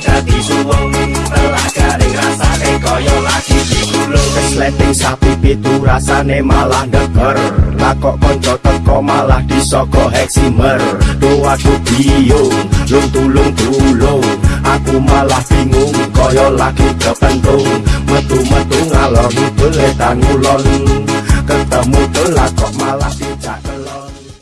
dadi suwung telah garing rasane kaya lagi. Digulung wis sapi pitu rasane malah deker lah kok teko malah disoko heksimer. Doa biung lung tulung tulung. Aku malah bingung kaya lagi kepentung metu metu ngalor ngidul tanulon ketemu telah kok malah.